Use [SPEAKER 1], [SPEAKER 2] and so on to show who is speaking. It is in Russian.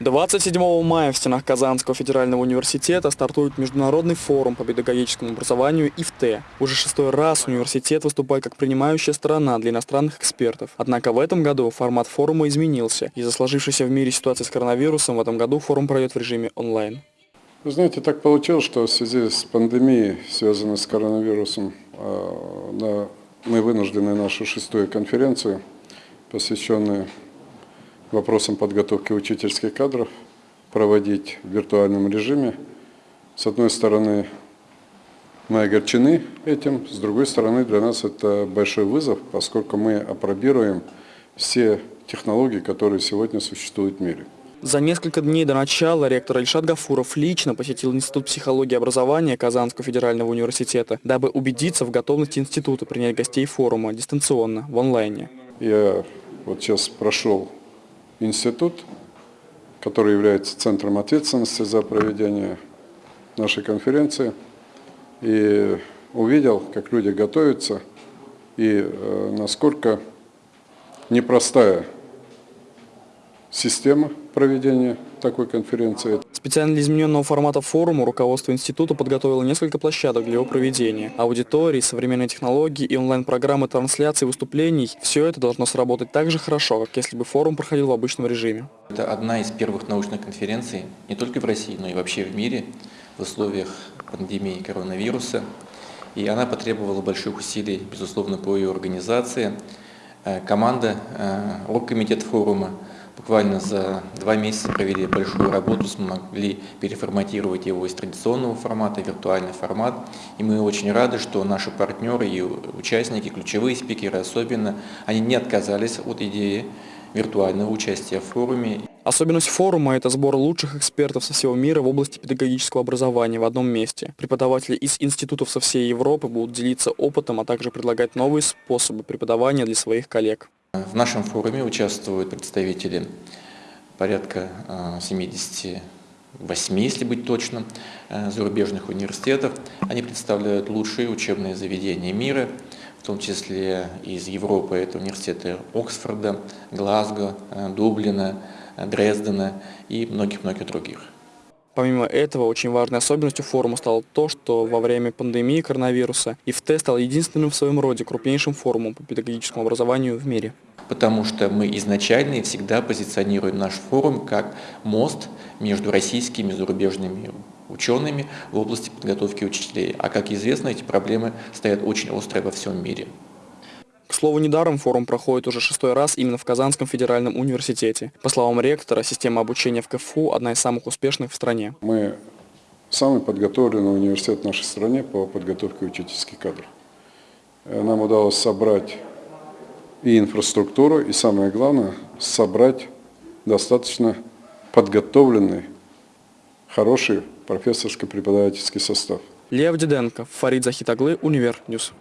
[SPEAKER 1] 27 мая в стенах Казанского федерального университета стартует международный форум по педагогическому образованию ИФТ. Уже шестой раз университет выступает как принимающая сторона для иностранных экспертов. Однако в этом году формат форума изменился. Из-за сложившейся в мире ситуации с коронавирусом в этом году форум пройдет в режиме онлайн.
[SPEAKER 2] Вы знаете, так получилось, что в связи с пандемией, связанной с коронавирусом, э, мы вынуждены нашу шестую конференцию, посвященную вопросам подготовки учительских кадров проводить в виртуальном режиме. С одной стороны, мы огорчены этим, с другой стороны, для нас это большой вызов, поскольку мы опробируем все технологии, которые сегодня существуют в мире.
[SPEAKER 1] За несколько дней до начала ректор Ильшат Гафуров лично посетил Институт психологии и образования Казанского федерального университета, дабы убедиться в готовности института принять гостей форума дистанционно, в онлайне.
[SPEAKER 2] Я вот сейчас прошел институт, который является центром ответственности за проведение нашей конференции, и увидел, как люди готовятся, и э, насколько непростая система проведения такой конференции.
[SPEAKER 1] Специально для измененного формата форума руководство института подготовило несколько площадок для его проведения. Аудитории, современные технологии и онлайн-программы трансляции выступлений – все это должно сработать так же хорошо, как если бы форум проходил в обычном режиме.
[SPEAKER 3] Это одна из первых научных конференций не только в России, но и вообще в мире в условиях пандемии коронавируса. И она потребовала больших усилий, безусловно, по ее организации. Э, команда, э, оргкомитет форума – буквально за два месяца провели большую работу, смогли переформатировать его из традиционного формата в виртуальный формат. И мы очень рады, что наши партнеры и участники, ключевые спикеры особенно, они не отказались от идеи виртуального участия в форуме.
[SPEAKER 1] Особенность форума – это сбор лучших экспертов со всего мира в области педагогического образования в одном месте. Преподаватели из институтов со всей Европы будут делиться опытом, а также предлагать новые способы преподавания для своих коллег.
[SPEAKER 3] В нашем форуме участвуют представители порядка 78, а, если быть точным, а, зарубежных университетов. Они представляют лучшие учебные заведения мира, в том числе из Европы. Это университеты Оксфорда, Глазго, а, Дублина, Дрездена и многих-многих других.
[SPEAKER 1] Помимо этого, очень важной особенностью форума стало то, что во время пандемии коронавируса ИФТ стал единственным в своем роде крупнейшим форумом по педагогическому образованию в мире.
[SPEAKER 3] Потому что мы изначально и всегда позиционируем наш форум как мост между российскими и зарубежными учеными в области подготовки учителей. А как известно, эти проблемы стоят очень острые во всем мире.
[SPEAKER 1] К слову, недаром форум проходит уже шестой раз именно в Казанском федеральном университете. По словам ректора, система обучения в КФУ одна из самых успешных в стране.
[SPEAKER 2] Мы самый подготовленный университет в нашей стране по подготовке учительских кадров. Э, нам удалось собрать и инфраструктуру, и самое главное, собрать достаточно подготовленный, хороший профессорско-преподавательский состав.
[SPEAKER 1] Лев Диденко, Фарид Захид оглы, Univer News.